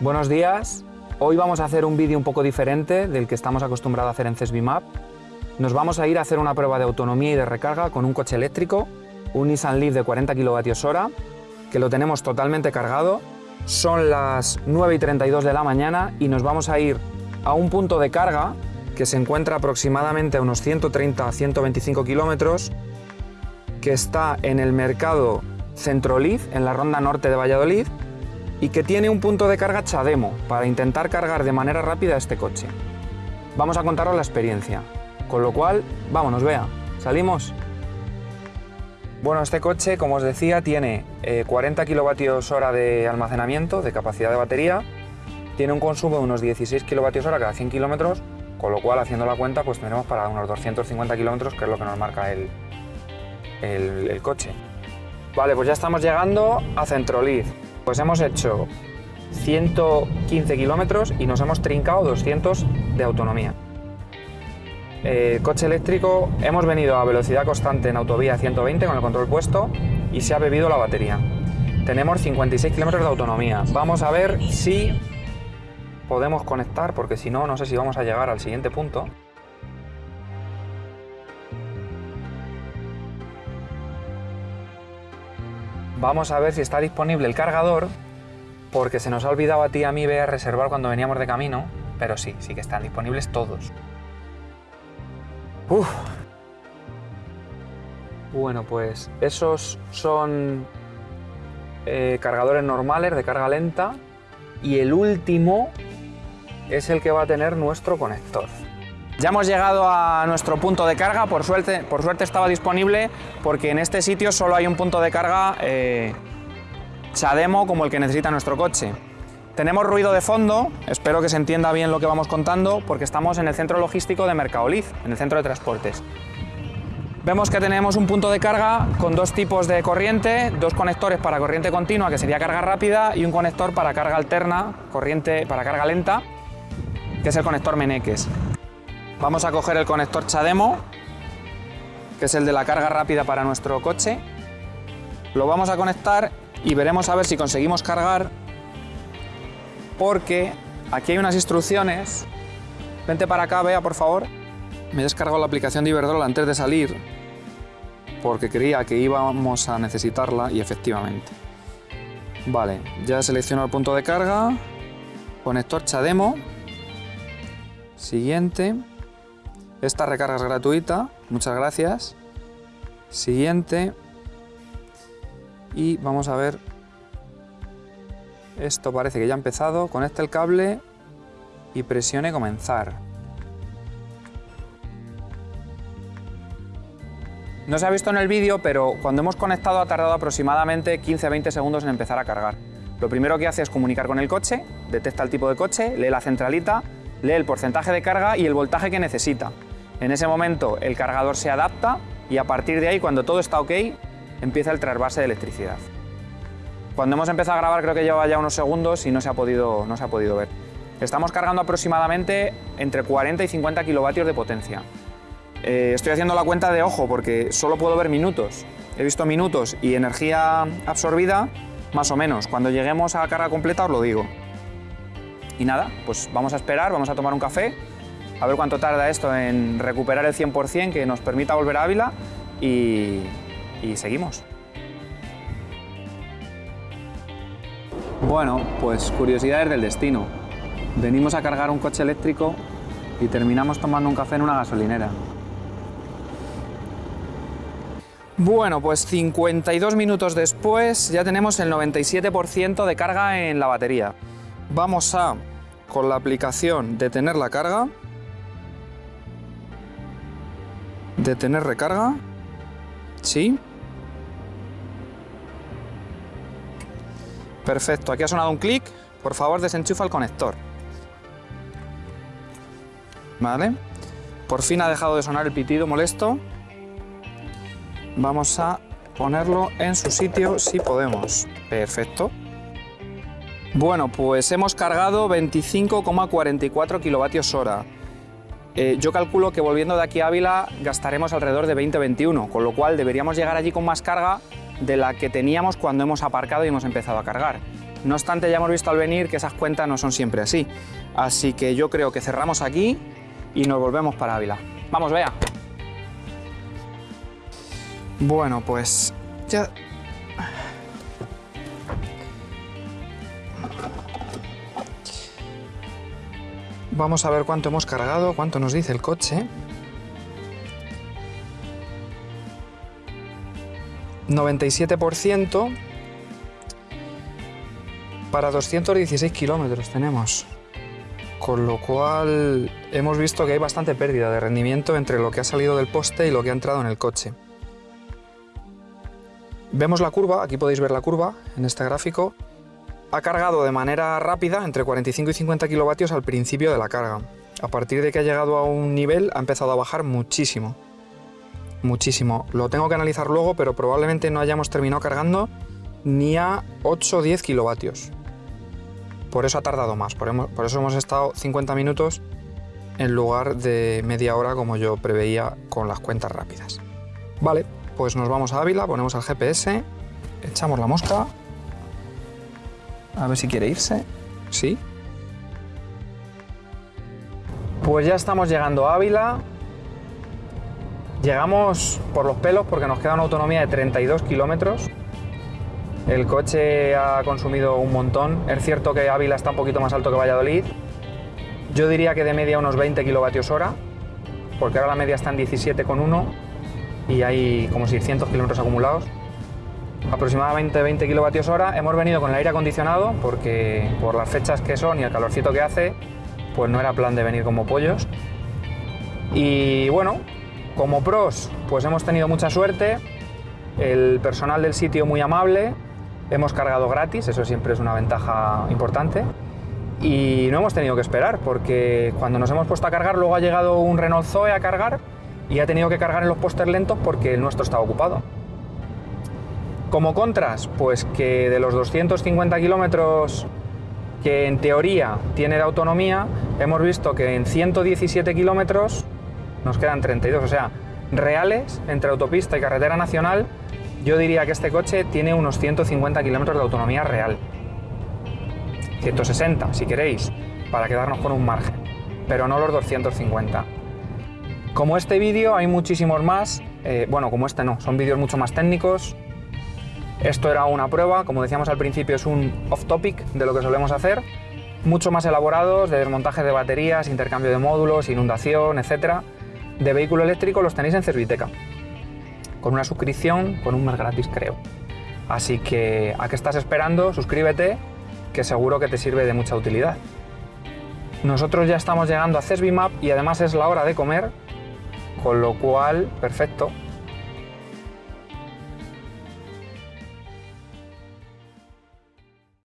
Buenos días. Hoy vamos a hacer un vídeo un poco diferente del que estamos acostumbrados a hacer en CESBIMAP. Nos vamos a ir a hacer una prueba de autonomía y de recarga con un coche eléctrico, un Nissan Leaf de 40 kWh, que lo tenemos totalmente cargado. Son las 9 y 32 de la mañana y nos vamos a ir a un punto de carga que se encuentra aproximadamente a unos 130-125 kilómetros, que está en el mercado Centroliz, en la ronda norte de Valladolid, y que tiene un punto de carga Chademo para intentar cargar de manera rápida este coche. Vamos a contaros la experiencia, con lo cual, vámonos, vea, ¿salimos? Bueno, este coche, como os decía, tiene 40 kWh de almacenamiento, de capacidad de batería, tiene un consumo de unos 16 kWh cada 100 kilómetros, con lo cual, haciendo la cuenta, pues tenemos para unos 250 kilómetros, que es lo que nos marca el, el, el coche. Vale, pues ya estamos llegando a Centroliz. Pues hemos hecho 115 kilómetros y nos hemos trincado 200 de autonomía. Eh, coche eléctrico, hemos venido a velocidad constante en autovía 120 con el control puesto y se ha bebido la batería. Tenemos 56 kilómetros de autonomía. Vamos a ver si podemos conectar, porque si no, no sé si vamos a llegar al siguiente punto. Vamos a ver si está disponible el cargador, porque se nos ha olvidado a ti y a mí reservar cuando veníamos de camino, pero sí, sí que están disponibles todos. Uf. Bueno, pues esos son eh, cargadores normales de carga lenta y el último es el que va a tener nuestro conector. Ya hemos llegado a nuestro punto de carga, por suerte, por suerte estaba disponible porque en este sitio solo hay un punto de carga eh, como el que necesita nuestro coche. Tenemos ruido de fondo, espero que se entienda bien lo que vamos contando, porque estamos en el centro logístico de Mercadoliz, en el centro de transportes. Vemos que tenemos un punto de carga con dos tipos de corriente, dos conectores para corriente continua, que sería carga rápida, y un conector para carga alterna, corriente para carga lenta, que es el conector Meneques. Vamos a coger el conector Chademo, que es el de la carga rápida para nuestro coche. Lo vamos a conectar y veremos a ver si conseguimos cargar porque aquí hay unas instrucciones. Vente para acá, vea por favor. Me he descargado la aplicación de Iberdrola antes de salir porque creía que íbamos a necesitarla y efectivamente. Vale, ya selecciono el punto de carga, conector Chademo, siguiente, esta recarga es gratuita, muchas gracias. Siguiente. Y vamos a ver. Esto parece que ya ha empezado. Conecte el cable y presione comenzar. No se ha visto en el vídeo, pero cuando hemos conectado ha tardado aproximadamente 15-20 segundos en empezar a cargar. Lo primero que hace es comunicar con el coche, detecta el tipo de coche, lee la centralita, lee el porcentaje de carga y el voltaje que necesita. En ese momento el cargador se adapta y a partir de ahí, cuando todo está ok, empieza el trasvase de electricidad. Cuando hemos empezado a grabar creo que lleva ya unos segundos y no se ha podido, no se ha podido ver. Estamos cargando aproximadamente entre 40 y 50 kilovatios de potencia. Eh, estoy haciendo la cuenta de ojo porque solo puedo ver minutos. He visto minutos y energía absorbida más o menos. Cuando lleguemos a carga completa os lo digo. Y nada, pues vamos a esperar, vamos a tomar un café a ver cuánto tarda esto en recuperar el 100% que nos permita volver a Ávila y, y seguimos. Bueno, pues curiosidades del destino. Venimos a cargar un coche eléctrico y terminamos tomando un café en una gasolinera. Bueno, pues 52 minutos después ya tenemos el 97% de carga en la batería. Vamos a, con la aplicación, detener la carga Detener recarga. Sí. Perfecto, aquí ha sonado un clic. Por favor, desenchufa el conector. Vale. Por fin ha dejado de sonar el pitido molesto. Vamos a ponerlo en su sitio si podemos. Perfecto. Bueno, pues hemos cargado 25,44 kilovatios hora. Eh, yo calculo que volviendo de aquí a Ávila gastaremos alrededor de 20-21, con lo cual deberíamos llegar allí con más carga de la que teníamos cuando hemos aparcado y hemos empezado a cargar. No obstante, ya hemos visto al venir que esas cuentas no son siempre así. Así que yo creo que cerramos aquí y nos volvemos para Ávila. Vamos, vea. Bueno, pues ya... Vamos a ver cuánto hemos cargado, cuánto nos dice el coche. 97% para 216 kilómetros tenemos. Con lo cual hemos visto que hay bastante pérdida de rendimiento entre lo que ha salido del poste y lo que ha entrado en el coche. Vemos la curva, aquí podéis ver la curva en este gráfico. Ha cargado de manera rápida, entre 45 y 50 kilovatios al principio de la carga. A partir de que ha llegado a un nivel ha empezado a bajar muchísimo. Muchísimo. Lo tengo que analizar luego, pero probablemente no hayamos terminado cargando ni a 8 o 10 kilovatios. Por eso ha tardado más, por, eso hemos estado 50 minutos en lugar de media hora como yo preveía con las cuentas rápidas. Vale, pues nos vamos a Ávila, ponemos el GPS, echamos la mosca, a ver si quiere irse, sí. Pues ya estamos llegando a Ávila, llegamos por los pelos porque nos queda una autonomía de 32 kilómetros, el coche ha consumido un montón, es cierto que Ávila está un poquito más alto que Valladolid, yo diría que de media unos 20 kilovatios hora, porque ahora la media está en 17,1 y hay como 600 kilómetros acumulados. Aproximadamente 20 kilovatios hora. Hemos venido con el aire acondicionado porque por las fechas que son y el calorcito que hace, pues no era plan de venir como pollos. Y bueno, como pros, pues hemos tenido mucha suerte. El personal del sitio muy amable. Hemos cargado gratis, eso siempre es una ventaja importante. Y no hemos tenido que esperar porque cuando nos hemos puesto a cargar luego ha llegado un Renault Zoe a cargar y ha tenido que cargar en los póster lentos porque el nuestro estaba ocupado. Como contras, pues que de los 250 kilómetros que en teoría tiene de autonomía, hemos visto que en 117 kilómetros nos quedan 32, o sea, reales entre autopista y carretera nacional, yo diría que este coche tiene unos 150 kilómetros de autonomía real. 160, si queréis, para quedarnos con un margen, pero no los 250. Como este vídeo hay muchísimos más, eh, bueno, como este no, son vídeos mucho más técnicos. Esto era una prueba, como decíamos al principio es un off-topic de lo que solemos hacer, mucho más elaborados, de desmontaje de baterías, intercambio de módulos, inundación, etcétera. De vehículo eléctrico los tenéis en Cerviteca, con una suscripción, con un mes gratis creo. Así que, ¿a qué estás esperando? Suscríbete, que seguro que te sirve de mucha utilidad. Nosotros ya estamos llegando a CESBIMAP y además es la hora de comer, con lo cual, perfecto,